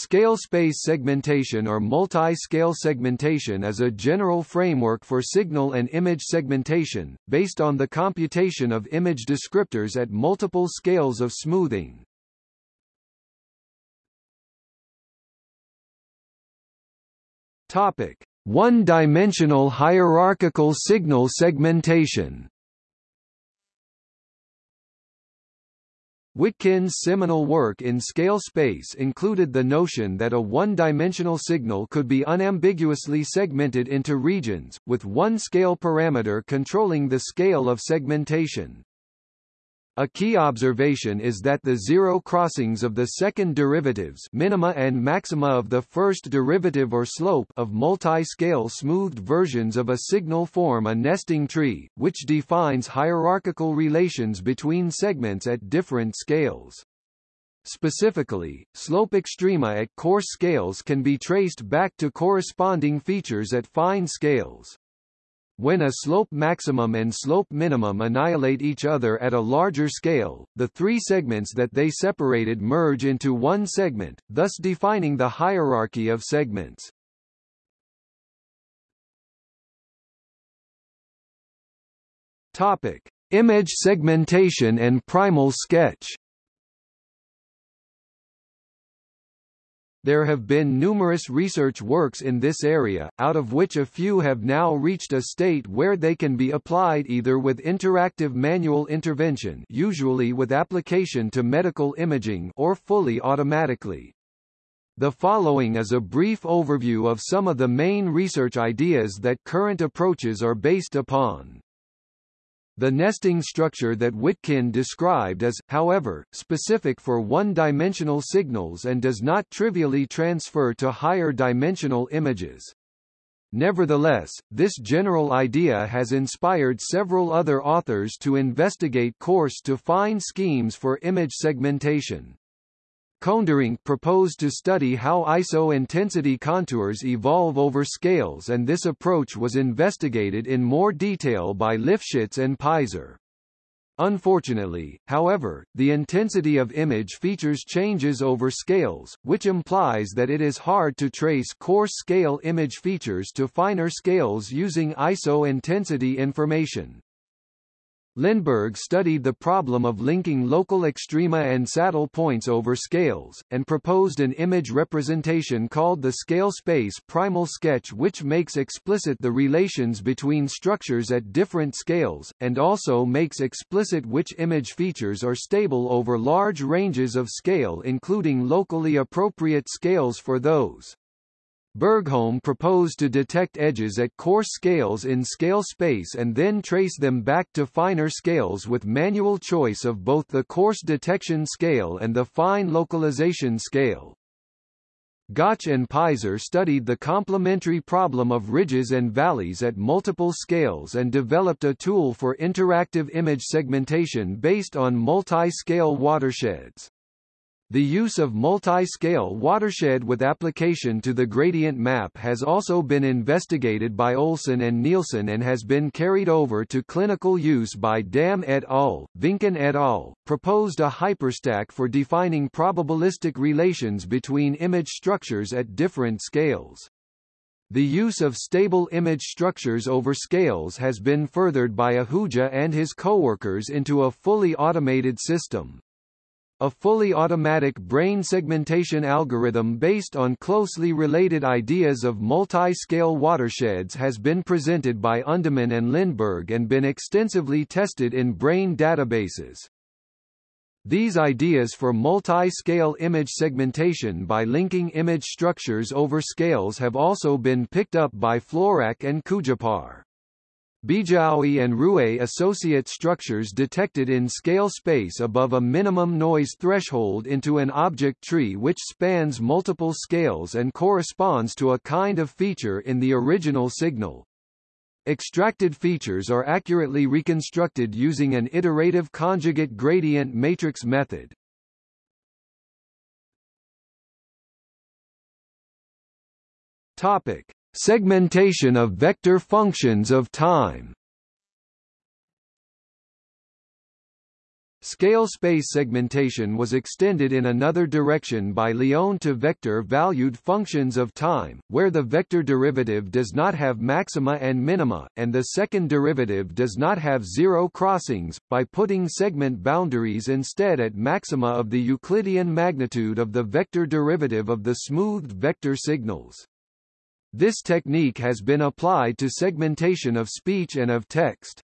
Scale space segmentation or multi-scale segmentation is a general framework for signal and image segmentation, based on the computation of image descriptors at multiple scales of smoothing. Topic: One-dimensional hierarchical signal segmentation. Witkin's seminal work in scale space included the notion that a one-dimensional signal could be unambiguously segmented into regions, with one scale parameter controlling the scale of segmentation. A key observation is that the zero crossings of the second derivatives minima and maxima of the first derivative or slope of multi-scale smoothed versions of a signal form a nesting tree, which defines hierarchical relations between segments at different scales. Specifically, slope extrema at coarse scales can be traced back to corresponding features at fine scales. When a slope maximum and slope minimum annihilate each other at a larger scale, the three segments that they separated merge into one segment, thus defining the hierarchy of segments. Topic: Image segmentation and primal sketch. There have been numerous research works in this area, out of which a few have now reached a state where they can be applied either with interactive manual intervention usually with application to medical imaging or fully automatically. The following is a brief overview of some of the main research ideas that current approaches are based upon. The nesting structure that Witkin described is, however, specific for one-dimensional signals and does not trivially transfer to higher-dimensional images. Nevertheless, this general idea has inspired several other authors to investigate coarse-to-fine schemes for image segmentation. Koenderink proposed to study how ISO-intensity contours evolve over scales and this approach was investigated in more detail by Lifshitz and Pizer. Unfortunately, however, the intensity of image features changes over scales, which implies that it is hard to trace coarse scale image features to finer scales using ISO intensity information. Lindeberg studied the problem of linking local extrema and saddle points over scales, and proposed an image representation called the scale space primal sketch which makes explicit the relations between structures at different scales, and also makes explicit which image features are stable over large ranges of scale including locally appropriate scales for those. Bergholm proposed to detect edges at coarse scales in scale space and then trace them back to finer scales with manual choice of both the coarse detection scale and the fine localization scale. Gauch and Pizer studied the complementary problem of ridges and valleys at multiple scales and developed a tool for interactive image segmentation based on multi-scale watersheds. The use of multi-scale watershed with application to the gradient map has also been investigated by Olson and Nielsen and has been carried over to clinical use by Dam et al. Vincken et al. proposed a hyperstack for defining probabilistic relations between image structures at different scales. The use of stable image structures over scales has been furthered by Ahuja and his coworkers into a fully automated system. A fully automatic brain segmentation algorithm based on closely related ideas of multi-scale watersheds has been presented by Undeman and Lindeberg and been extensively tested in brain databases. These ideas for multi-scale image segmentation by linking image structures over scales have also been picked up by Florack and Kuijper. Bijaoui and Rue associate structures detected in scale space above a minimum noise threshold into an object tree which spans multiple scales and corresponds to a kind of feature in the original signal. Extracted features are accurately reconstructed using an iterative conjugate gradient matrix method. Topic: Segmentation of vector functions of time Scale space segmentation was extended in another direction by Liouville to vector-valued functions of time, where the vector derivative does not have maxima and minima, and the second derivative does not have zero crossings, by putting segment boundaries instead at maxima of the Euclidean magnitude of the vector derivative of the smoothed vector signals. This technique has been applied to segmentation of speech and of text.